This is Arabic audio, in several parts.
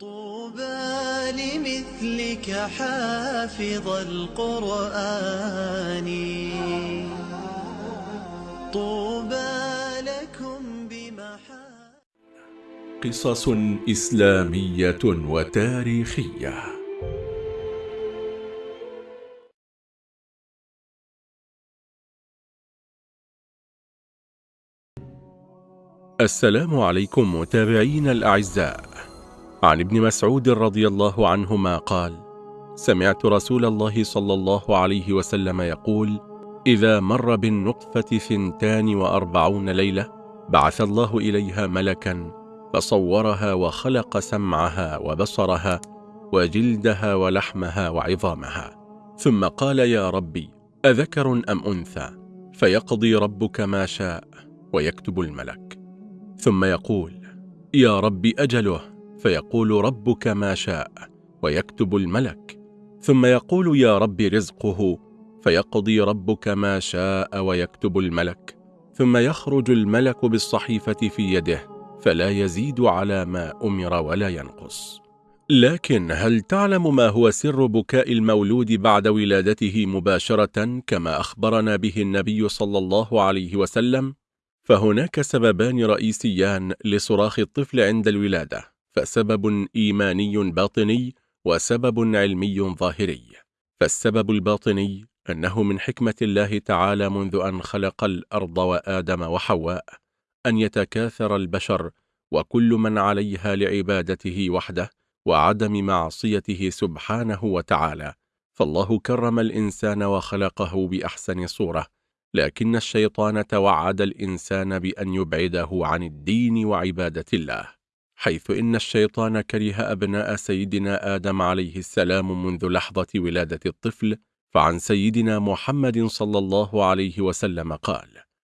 طوبى لمثلك حافظ القرآن. طوبى لكم بمحا قصص إسلامية وتاريخية. السلام عليكم متابعين الأعزاء. عن ابن مسعود رضي الله عنهما قال سمعت رسول الله صلى الله عليه وسلم يقول إذا مر بالنطفة ثنتان وأربعون ليلة بعث الله إليها ملكا فصورها وخلق سمعها وبصرها وجلدها ولحمها وعظامها. ثم قال يا ربي أذكر أم أنثى؟ فيقضي ربك ما شاء ويكتب الملك. ثم يقول يا رب أجله. فيقول ربك ما شاء ويكتب الملك. ثم يقول يا رب رزقه فيقضي ربك ما شاء ويكتب الملك. ثم يخرج الملك بالصحيفة في يده فلا يزيد على ما أمر ولا ينقص. لكن هل تعلم ما هو سر بكاء المولود بعد ولادته مباشرة كما أخبرنا به النبي صلى الله عليه وسلم؟ فهناك سببان رئيسيان لصراخ الطفل عند الولادة. فسبب إيماني باطني وسبب علمي ظاهري. فالسبب الباطني أنه من حكمة الله تعالى منذ أن خلق الأرض وآدم وحواء أن يتكاثر البشر وكل من عليها لعبادته وحده وعدم معصيته سبحانه وتعالى. فالله كرم الإنسان وخلقه بأحسن صورة لكن الشيطان توعد الإنسان بأن يبعده عن الدين وعبادة الله. حيث إن الشيطان كره أبناء سيدنا آدم عليه السلام منذ لحظة ولادة الطفل فعن سيدنا محمد صلى الله عليه وسلم قال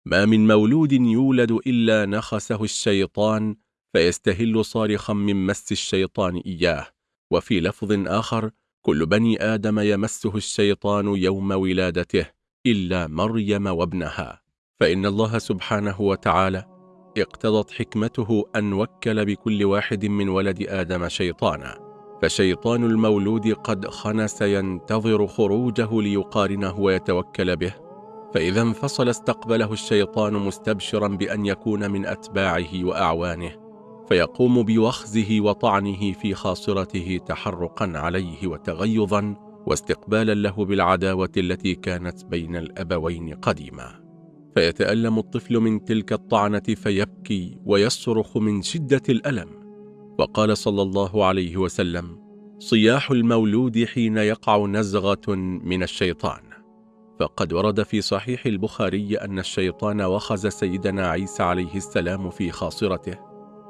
ما من مولود يولد إلا نخسه الشيطان فيستهل صارخا من مس الشيطان إياه. وفي لفظ آخر كل بني آدم يمسه الشيطان يوم ولادته إلا مريم وابنها فإن الله سبحانه وتعالى اقتضت حكمته أن وكل بكل واحد من ولد آدم شيطانا فشيطان المولود قد خنس ينتظر خروجه ليقارنه ويتوكل به فإذا انفصل استقبله الشيطان مستبشرا بأن يكون من أتباعه وأعوانه فيقوم بوخزه وطعنه في خاصرته تحرقا عليه وتغيظا واستقبالا له بالعداوة التي كانت بين الأبوين قديما. فيتألم الطفل من تلك الطعنة فيبكي ويصرخ من شدة الألم. وقال صلى الله عليه وسلم صياح المولود حين يقع نزغة من الشيطان فقد ورد في صحيح البخاري أن الشيطان وخز سيدنا عيسى عليه السلام في خاصرته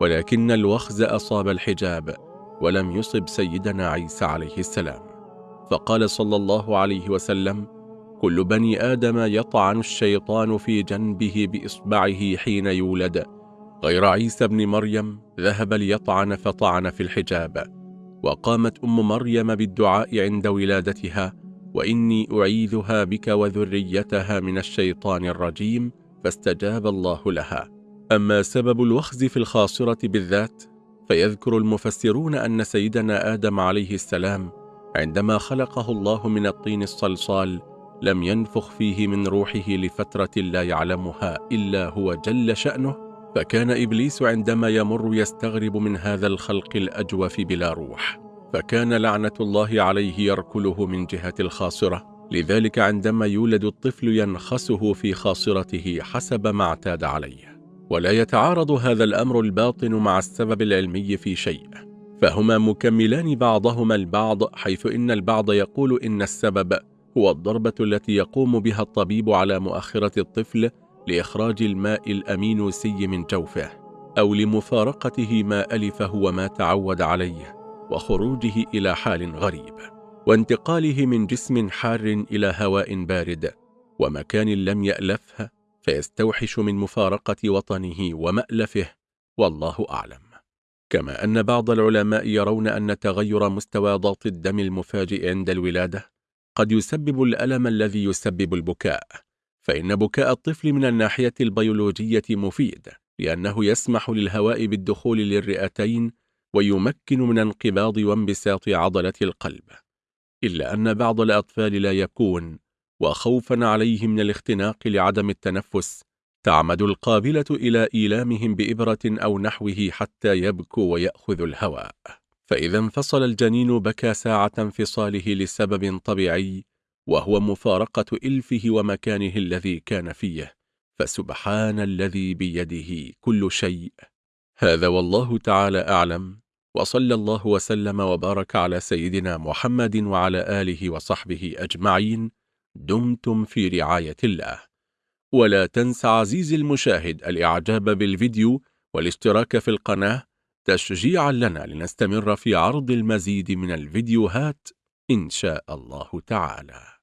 ولكن الوخز أصاب الحجاب ولم يصب سيدنا عيسى عليه السلام. فقال صلى الله عليه وسلم كل بني آدم يطعن الشيطان في جنبه بإصبعه حين يولد. غير عيسى بن مريم ذهب ليطعن فطعن في الحجاب. وقامت أم مريم بالدعاء عند ولادتها وإني أعيذها بك وذريتها من الشيطان الرجيم فاستجاب الله لها. أما سبب الوخز في الخاصرة بالذات فيذكر المفسرون أن سيدنا آدم عليه السلام عندما خلقه الله من الطين الصلصال لم ينفخ فيه من روحه لفترة لا يعلمها إلا هو جل شأنه فكان إبليس عندما يمر يستغرب من هذا الخلق الأجوف بلا روح فكان لعنة الله عليه يركله من جهة الخاصرة لذلك عندما يولد الطفل ينخسه في خاصرته حسب ما اعتاد عليه. ولا يتعارض هذا الأمر الباطن مع السبب العلمي في شيء فهما مكملان بعضهما البعض حيث إن البعض يقول إن السبب هو الضربة التي يقوم بها الطبيب على مؤخرة الطفل لإخراج الماء الأمينوسي من جوفه أو لمفارقته ما ألفه وما تعود عليه وخروجه إلى حال غريب وانتقاله من جسم حار إلى هواء بارد ومكان لم يألفه فيستوحش من مفارقة وطنه ومألفه والله أعلم. كما أن بعض العلماء يرون أن تغير مستوى ضغط الدم المفاجئ عند الولادة قد يسبب الألم الذي يسبب البكاء فإن بكاء الطفل من الناحية البيولوجية مفيد لأنه يسمح للهواء بالدخول للرئتين ويمكن من انقباض وانبساط عضلة القلب. إلا أن بعض الأطفال لا يكون وخوفا عليه من الاختناق لعدم التنفس تعمد القابلة إلى إيلامهم بإبرة أو نحوه حتى يبكوا ويأخذوا الهواء. فإذا انفصل الجنين بكى ساعة انفصاله لسبب طبيعي وهو مفارقة إلفه ومكانه الذي كان فيه. فسبحان الذي بيده كل شيء. هذا والله تعالى أعلم. وصلى الله وسلم وبارك على سيدنا محمد وعلى آله وصحبه أجمعين. دمتم في رعاية الله. ولا تنس عزيزي المشاهد الإعجاب بالفيديو والاشتراك في القناة تشجيعا لنا لنستمر في عرض المزيد من الفيديوهات إن شاء الله تعالى.